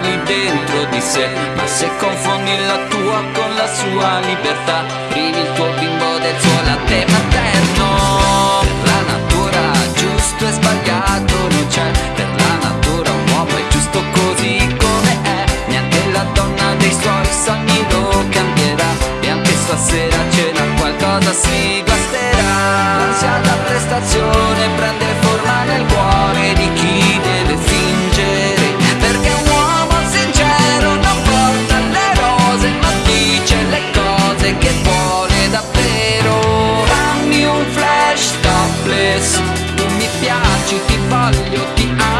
qui dentro di sé Ma se confondi la tua con la sua libertà Privi il tuo bimbo del suo latte piaci, ti voglio, ti amo.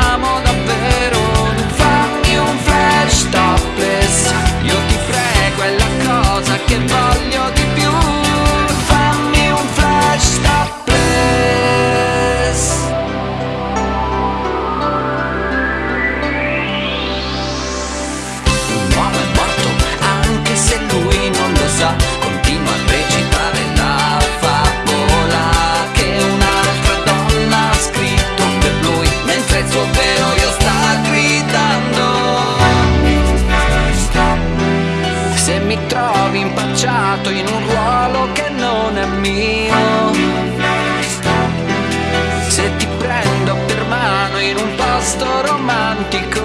empty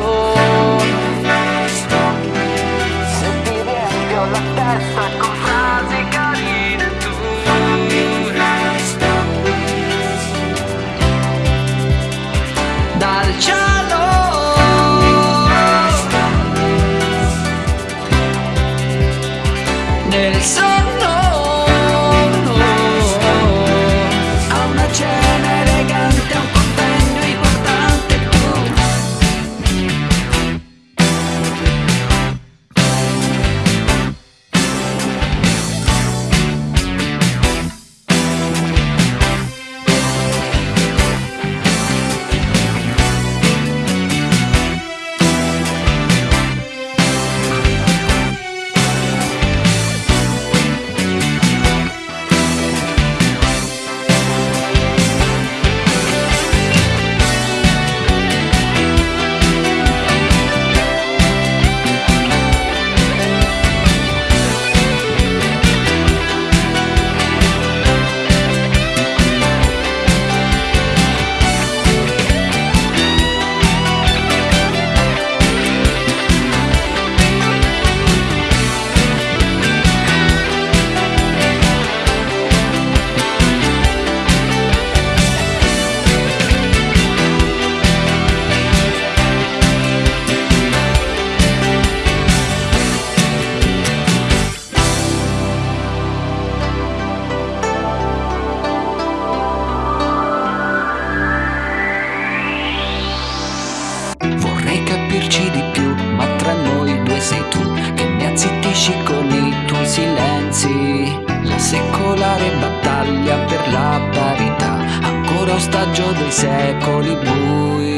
lo dei secoli bui.